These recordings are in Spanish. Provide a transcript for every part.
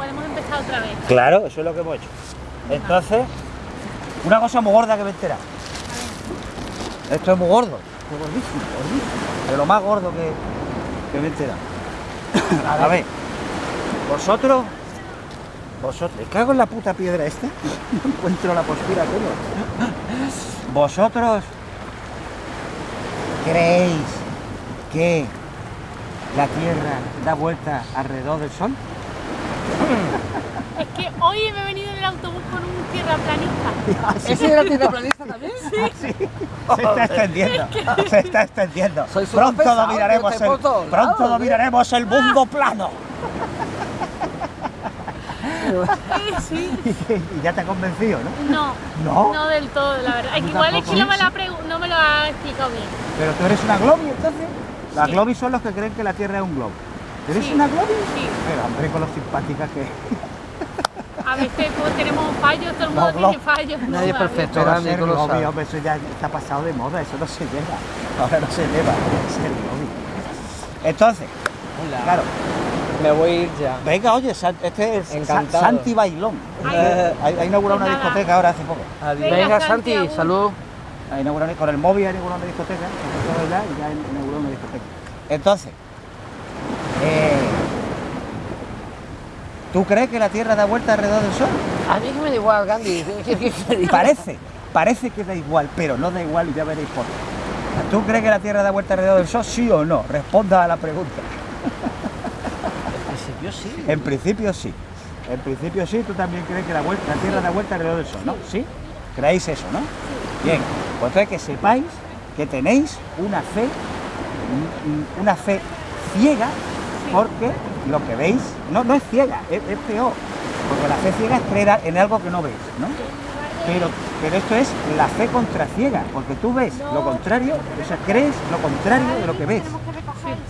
podemos empezar otra vez. Claro, eso es lo que hemos hecho. Entonces, una cosa muy gorda que me he enterado. Esto es muy gordo, es gordísimo, gordísimo. Pero lo más gordo que, que me he enterado. A ver, vosotros, vosotros, me cago en la puta piedra esta, no encuentro la postura. Vosotros creéis que la Tierra da vuelta alrededor del Sol? Hoy me he venido en el autobús con un tierraplanista. ¿Ese era tierraplanista también? Se está extendiendo, se está extendiendo. Pronto pesado, dominaremos el, pronto dominaremos el mundo plano. Sí. y ya te ha convencido, ¿no? No, ¿No? no del todo, la verdad. Es que ¿Tú igual es que no me, Sí, la pregu- no me lo ha explicado bien. Pero tú eres una globi entonces. Las Sí. globis son los que creen que la Tierra es un globo. ¿Eres Sí. una globi? Sí. Pero hombre, con lo simpática que A veces pues, tenemos fallos, todo el mundo No, no. tiene fallos. ¿no? Nadie es A ver. perfecto. Pero Grande, ser lo sabes. hombre, eso ya está pasado de moda, eso no se lleva. Ahora no se lleva ser globi. Entonces, claro, Me voy a ir ya. venga, oye, este es Encantado. Santi Bailón. Eh, ha, inaugurado una Pues discoteca ahora hace poco. Venga, Venga, Santi, Santi, salud. Ha inaugurado, con el móvil ha inaugurado una discoteca, ya inaugurado una discoteca. Entonces, eh, ¿tú crees que la Tierra da vuelta alrededor del Sol? A mí que me da igual, Gandhi. Parece, parece que da igual, pero no da igual y ya veréis por qué. ¿Tú crees que la Tierra da vuelta alrededor del Sol? ¿Sí o no? Responda a la pregunta. En principio sí. En principio sí. En principio sí, tú también crees que la, vuelta, la Tierra da vuelta alrededor del Sol, ¿no? ¿Sí? ¿Creéis eso, no? Bien, pues entonces que sepáis que tenéis una fe, un- una fe ciega, porque lo que veis, no, no es ciega, es, es peor, porque la fe ciega es creer en algo que no veis, ¿no? Pero, pero esto es la fe contra ciega, porque tú ves lo contrario, o sea, crees lo contrario de lo que ves.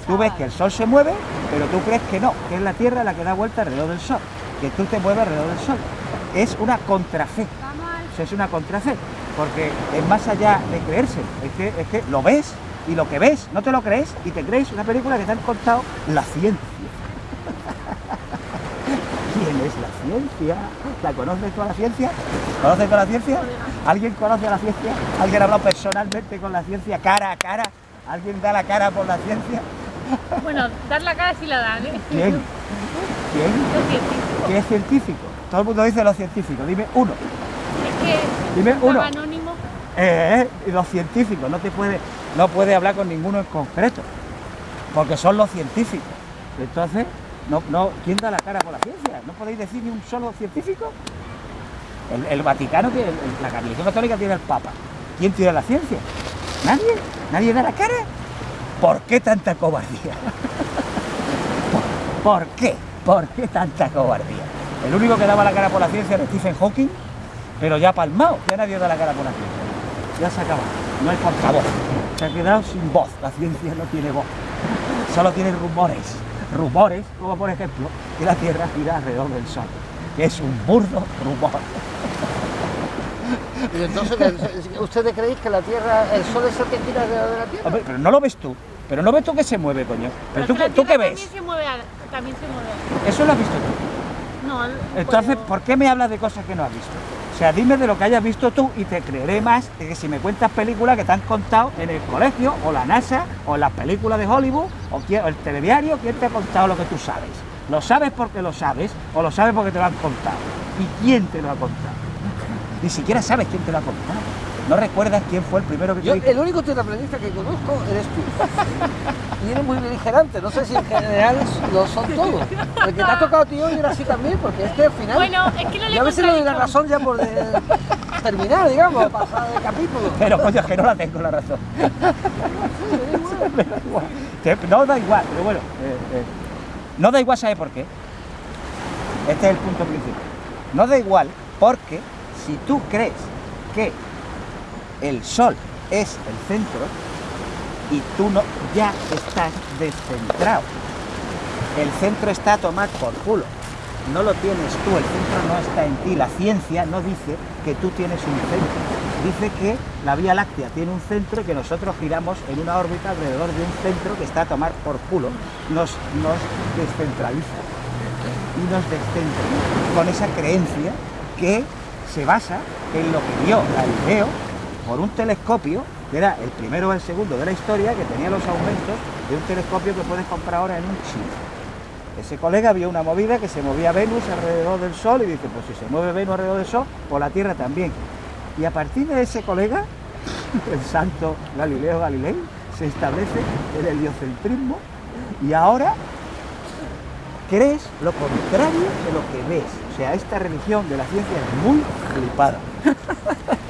Tú ves que el Sol se mueve, pero tú crees que no, que es la Tierra la que da vuelta alrededor del Sol, que tú te mueves alrededor del Sol. Es una contrafe, o es una contrafe, porque es más allá de creerse, es que, es que lo ves y lo que ves no te lo crees y te crees una película que te han contado la ciencia. ¿Quién es la ciencia? ¿La conoces tú a la ciencia? ¿Conoces tú a la ciencia? ¿Alguien conoce a la ciencia? ¿Alguien ha hablado personalmente con la ciencia cara a cara? ¿Alguien da la cara por la ciencia? Bueno, dar la cara sí la dan, ¿eh? ¿Quién? ¿Quién? Los científicos. ¿Qué es científico? Todo el mundo dice los científicos. Dime uno. Es que Dime uno. anónimo. Eh, eh, los científicos. No te puede, no puede hablar con ninguno en concreto. Porque son los científicos. Entonces, no, no, ¿quién da la cara por la ciencia? ¿No podéis decir ni un solo científico? El, Vaticano la religión católica tiene el Papa. ¿Quién tiene la ciencia? ¿Nadie? ¿Nadie da la cara? ¿Por qué tanta cobardía? ¿Por, por qué? ¿Por qué tanta cobardía? El único que daba la cara por la ciencia era Stephen Hawking, pero ya palmado, ya nadie da la cara por la ciencia. Ya se acaba, no hay portavoz. Se ha quedado sin voz, la ciencia no tiene voz. Solo tiene rumores. Rumores, como por ejemplo, que la Tierra gira alrededor del Sol, que es un burdo rumor. Y entonces, ¿ustedes creéis que la Tierra, el Sol es el que gira alrededor de la Tierra? Hombre, pero no lo ves tú, pero no ves tú que se mueve, coño. Pero tú, que la tú qué ves, También se mueve, también se mueve. eso lo has visto tú. No, Entonces, ¿por qué me hablas de cosas que no has visto? O sea, dime de lo que hayas visto tú y te creeré más de que si me cuentas películas que te han contado en el colegio, o la NASA, o las películas de Hollywood, o, quién- o el telediario, ¿quién te ha contado lo que tú sabes? ¿Lo sabes porque lo sabes o lo sabes porque te lo han contado? ¿Y quién te lo ha contado? Ni siquiera sabes quién te lo ha contado. No recuerdas quién fue el primero que te Yo, dijo. el único tierraplanista que conozco eres tú. Y eres muy beligerante, no sé si en general lo son todos. El que te ha tocado a ti hoy era así también, porque es que al final. Bueno, es que no le yo a veces le doy la razón ya por de- terminar, digamos, pasar de capítulo. Pero coño, es que no la tengo la razón. Me da igual. Te- No da igual, pero bueno. eh, eh, no da igual, ¿sabe por qué? Este es el punto principal. No da igual porque si tú crees que el sol es el centro y tú no, ya estás descentrado. El centro está a tomar por culo. No lo tienes tú, el centro no está en ti. La ciencia no dice que tú tienes un centro. Dice que la Vía Láctea tiene un centro y que nosotros giramos en una órbita alrededor de un centro que está a tomar por culo. Nos, nos descentraliza. y nos descentremos con esa creencia que se basa en lo que vio Galileo por un telescopio, que era el primero o el segundo de la historia, que tenía los aumentos de un telescopio que puedes comprar ahora en un chino. Ese colega vio una movida que se movía Venus alrededor del Sol y dice, pues si se mueve Venus alrededor del Sol, pues la Tierra también. Y a partir de ese colega, el santo Galileo Galilei, se establece el heliocentrismo y ahora crees lo contrario de lo que ves. O sea, esta religión de la ciencia es muy flipada.